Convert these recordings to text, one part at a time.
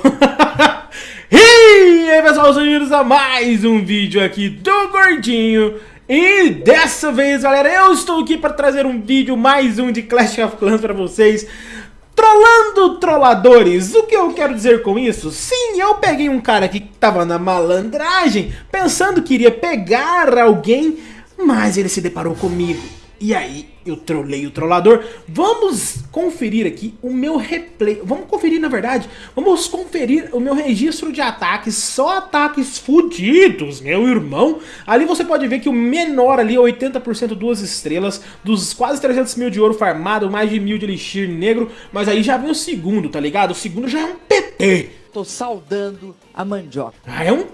E aí pessoal, bem-vindos a mais um vídeo aqui do Gordinho. E dessa vez galera, eu estou aqui para trazer um vídeo, mais um de Clash of Clans para vocês Trollando trolladores, o que eu quero dizer com isso? Sim, eu peguei um cara que tava na malandragem, pensando que iria pegar alguém, mas ele se deparou comigo. E aí, eu trolei o trollador. Vamos conferir aqui o meu replay. Vamos conferir, na verdade, vamos conferir o meu registro de ataques. Só ataques fudidos, meu irmão. Ali você pode ver que o menor ali, 80% duas estrelas, dos quase 300 mil de ouro farmado, mais de mil de elixir negro. Mas aí já vem o segundo, tá ligado? O segundo já é um PT. Tô saudando a mandioca. Ah, é um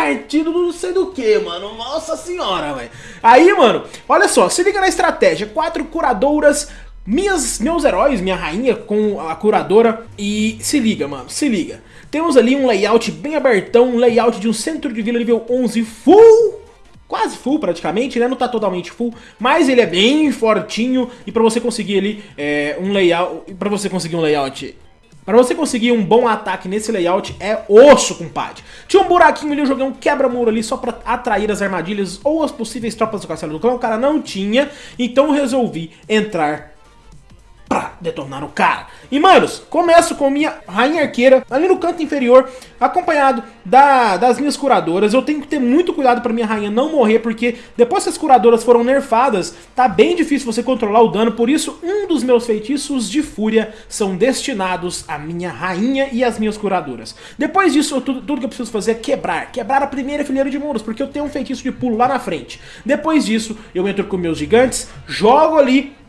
partido do não sei do que, mano. Nossa senhora, velho. Aí, mano, olha só, se liga na estratégia. Quatro curadoras, minhas, meus heróis, minha rainha com a curadora. E se liga, mano, se liga. Temos ali um layout bem abertão, um layout de um centro de vila nível 11 full quase full praticamente, né? Não tá totalmente full, mas ele é bem fortinho e pra você conseguir ali é, um layout, para você conseguir um layout para você conseguir um bom ataque nesse layout é osso, compadre. Tinha um buraquinho ali, eu joguei um quebra-muro ali só pra atrair as armadilhas ou as possíveis tropas do castelo do clã. O cara não tinha, então eu resolvi entrar pra detonar o cara. E, manos, começo com minha rainha arqueira ali no canto inferior, acompanhado da, das minhas curadoras. Eu tenho que ter muito cuidado pra minha rainha não morrer, porque depois que as curadoras foram nerfadas, tá bem difícil você controlar o dano. Por isso, um dos meus feitiços de fúria são destinados à minha rainha e às minhas curadoras. Depois disso, tudo, tudo que eu preciso fazer é quebrar. Quebrar a primeira fileira de mundos, porque eu tenho um feitiço de pulo lá na frente. Depois disso, eu entro com meus gigantes, jogo ali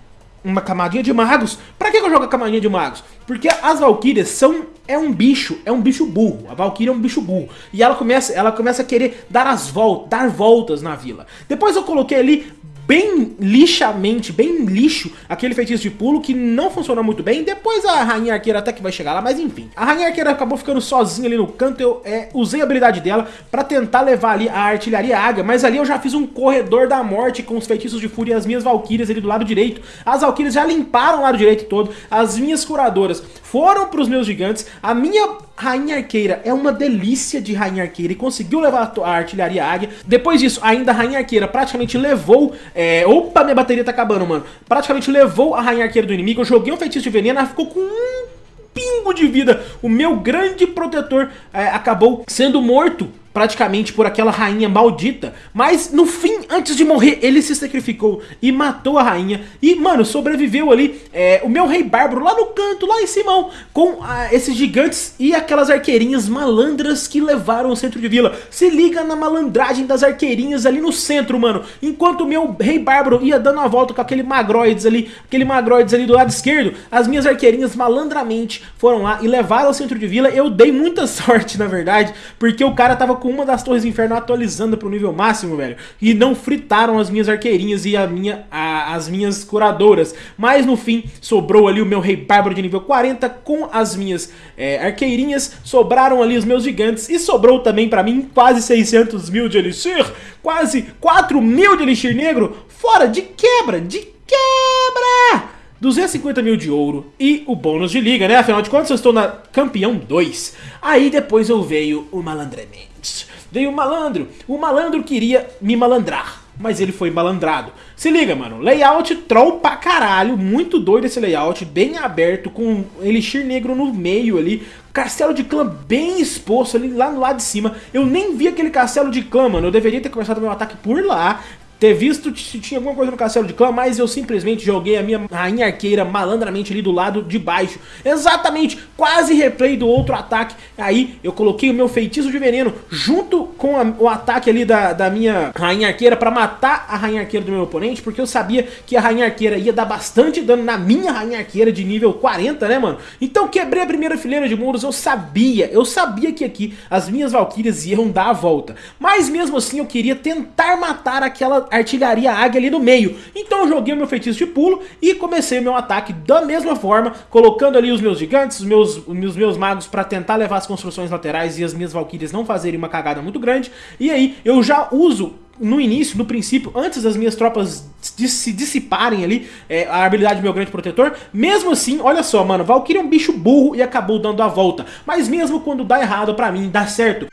uma camadinha de magos. Pra que eu jogo a camadinha de magos? Porque as valquírias são é um bicho, é um bicho burro. A valquíria é um bicho burro. E ela começa, ela começa a querer dar as voltas, dar voltas na vila. Depois eu coloquei ali bem lixamente, bem lixo, aquele feitiço de pulo que não funcionou muito bem. Depois a Rainha Arqueira até que vai chegar lá, mas enfim. A Rainha Arqueira acabou ficando sozinha ali no canto, eu é, usei a habilidade dela pra tentar levar ali a artilharia águia, mas ali eu já fiz um corredor da morte com os feitiços de fúria e as minhas valquírias ali do lado direito. As valquírias já limparam o lado direito todo, as minhas curadoras foram pros meus gigantes, a minha Rainha Arqueira é uma delícia de Rainha Arqueira e conseguiu levar a artilharia águia. Depois disso, ainda a Rainha Arqueira praticamente levou... É... Opa, minha bateria tá acabando, mano. Praticamente levou a Rainha Arqueira do inimigo. Eu joguei um feitiço de veneno, ela ficou com um pingo de vida. O meu grande protetor é, acabou sendo morto praticamente por aquela rainha maldita, mas no fim, antes de morrer, ele se sacrificou e matou a rainha, e mano, sobreviveu ali é, o meu rei bárbaro lá no canto, lá em cima, com ah, esses gigantes e aquelas arqueirinhas malandras que levaram o centro de vila. Se liga na malandragem das arqueirinhas ali no centro, mano, enquanto o meu rei bárbaro ia dando a volta com aquele magroides ali, aquele magroides ali do lado esquerdo, as minhas arqueirinhas malandramente foram lá e levaram o centro de vila, eu dei muita sorte na verdade, porque o cara tava com uma das torres do inferno atualizando pro nível máximo, velho. E não fritaram as minhas arqueirinhas e a minha, a, as minhas curadoras. Mas no fim, sobrou ali o meu rei bárbaro de nível 40 com as minhas é, arqueirinhas. Sobraram ali os meus gigantes e sobrou também pra mim quase 600 mil de elixir. Quase 4 mil de elixir negro. Fora de quebra, de quebra! 250 mil de ouro e o bônus de liga, né? Afinal de contas eu estou na campeão 2. Aí depois eu veio o malandramente. Veio o malandro. O malandro queria me malandrar, mas ele foi malandrado. Se liga, mano. Layout troll pra caralho. Muito doido esse layout. Bem aberto, com elixir negro no meio ali. Castelo de clã bem exposto ali lá no lado de cima. Eu nem vi aquele castelo de clã, mano. Eu deveria ter começado meu ataque por lá ter visto se tinha alguma coisa no castelo de clã, mas eu simplesmente joguei a minha rainha arqueira malandramente ali do lado de baixo. Exatamente, quase replay do outro ataque. Aí eu coloquei o meu feitiço de veneno junto com a, o ataque ali da, da minha rainha arqueira pra matar a rainha arqueira do meu oponente, porque eu sabia que a rainha arqueira ia dar bastante dano na minha rainha arqueira de nível 40, né, mano? Então quebrei a primeira fileira de muros, eu sabia, eu sabia que aqui as minhas valquírias iam dar a volta. Mas mesmo assim eu queria tentar matar aquela artilharia águia ali no meio. Então eu joguei o meu feitiço de pulo e comecei o meu ataque da mesma forma, colocando ali os meus gigantes, os meus, os meus magos para tentar levar as construções laterais e as minhas valquírias não fazerem uma cagada muito grande. E aí eu já uso no início, no princípio, antes das minhas tropas se dissiparem ali, é, a habilidade do meu grande protetor, mesmo assim, olha só, mano, Valkyrie é um bicho burro e acabou dando a volta. Mas mesmo quando dá errado pra mim, dá certo.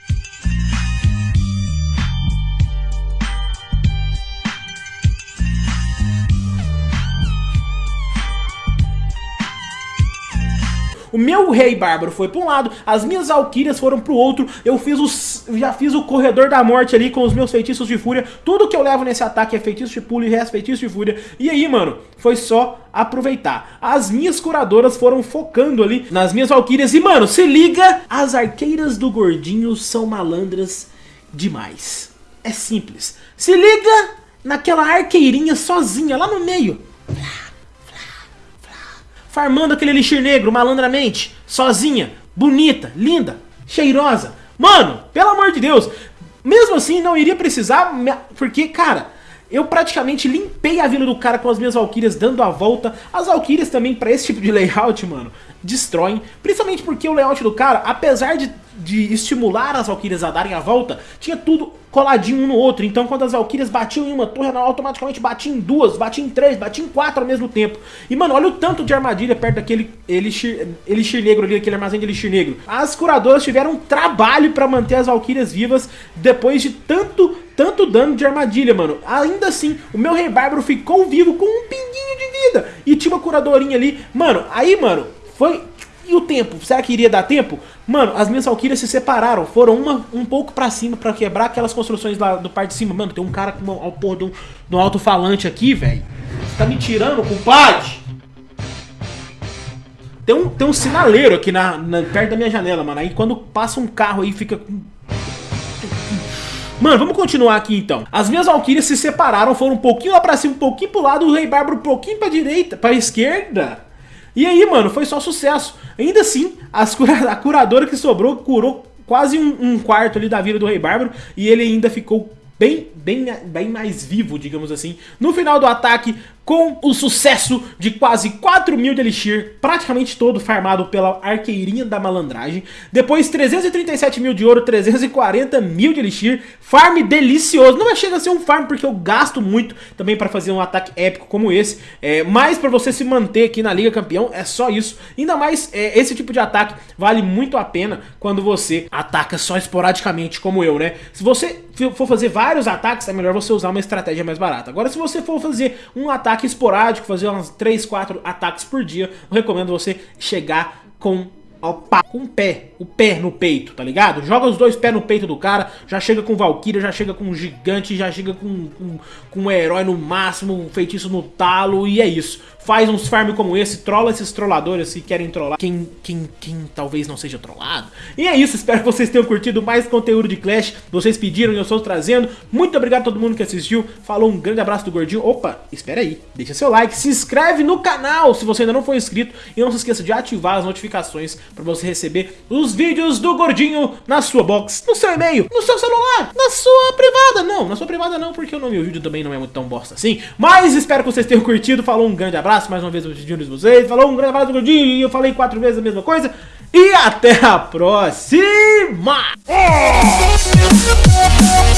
O meu rei bárbaro foi para um lado, as minhas alquírias foram para o outro. Eu fiz os, já fiz o corredor da morte ali com os meus feitiços de fúria. Tudo que eu levo nesse ataque é feitiço de pulo e resto feitiço de fúria. E aí, mano, foi só aproveitar. As minhas curadoras foram focando ali nas minhas alquírias. E, mano, se liga, as arqueiras do gordinho são malandras demais. É simples. Se liga naquela arqueirinha sozinha lá no meio farmando aquele elixir negro malandramente, sozinha, bonita, linda, cheirosa. Mano, pelo amor de Deus, mesmo assim não iria precisar, porque, cara, eu praticamente limpei a vila do cara com as minhas Valkyrias dando a volta. As Valkyrias também, pra esse tipo de layout, mano, destroem. Principalmente porque o layout do cara, apesar de, de estimular as Valkyrias a darem a volta, tinha tudo coladinho um no outro. Então quando as Valkyrias batiam em uma torre, ela automaticamente batia em duas, batia em três, batia em quatro ao mesmo tempo. E mano, olha o tanto de armadilha perto daquele elixir, elixir negro ali, aquele armazém de elixir negro. As curadoras tiveram um trabalho pra manter as Valkyrias vivas depois de tanto, tanto dano de armadilha, mano. Ainda assim, o meu Rei Bárbaro ficou vivo com um pinguinho de vida. E tinha uma curadorinha ali. Mano, aí, mano, foi e o tempo? Será que iria dar tempo? Mano, as minhas Valkyrias se separaram. Foram uma um pouco pra cima pra quebrar aquelas construções lá do parte de cima. Mano, tem um cara com uma, porra do, do alto-falante aqui, velho. Você tá me tirando, compadre? Tem um, tem um sinaleiro aqui na, na, perto da minha janela, mano. Aí quando passa um carro aí fica... Mano, vamos continuar aqui então. As minhas Valkyrias se separaram, foram um pouquinho lá pra cima, um pouquinho pro lado, o Rei Bárbaro um pouquinho pra direita, pra esquerda. E aí, mano, foi só sucesso. Ainda assim, cura a curadora que sobrou curou quase um, um, quarto ali da vida do Rei Bárbaro e ele ainda ficou bem, bem, bem mais vivo, digamos assim. No final do ataque, com o sucesso de quase 4 mil de Elixir, praticamente todo farmado pela arqueirinha da malandragem. Depois 337 mil de ouro, 340 mil de Elixir, farm delicioso. Não chega a ser um farm porque eu gasto muito também para fazer um ataque épico como esse, é, mas para você se manter aqui na Liga Campeão é só isso. Ainda mais é, esse tipo de ataque vale muito a pena quando você ataca só esporadicamente como eu, né? Se você for fazer vários ataques, é melhor você usar uma estratégia mais barata. Agora se você for fazer um ataque ataque esporádico, fazer uns 3, 4 ataques por dia, eu recomendo você chegar com com o pé, o pé no peito, tá ligado? Joga os dois pés no peito do cara, já chega com Valkyria, já chega com um gigante, já chega com, com, com um herói no máximo, um feitiço no talo, e é isso faz uns farm como esse, trola esses trolladores que querem trollar quem, quem, quem talvez não seja trollado. E é isso, espero que vocês tenham curtido mais conteúdo de Clash, vocês pediram e eu estou trazendo. Muito obrigado a todo mundo que assistiu, falou um grande abraço do Gordinho. Opa, espera aí, deixa seu like, se inscreve no canal se você ainda não for inscrito e não se esqueça de ativar as notificações para você receber os vídeos do Gordinho na sua box, no seu e-mail, no seu celular, na sua privada. Não, na sua privada não, porque o nome do vídeo também não é muito tão bosta assim. Mas espero que vocês tenham curtido, falou um grande abraço mais uma vez pedindo vocês. Falou um grande abraço do e eu falei quatro vezes a mesma coisa. E até a próxima! É.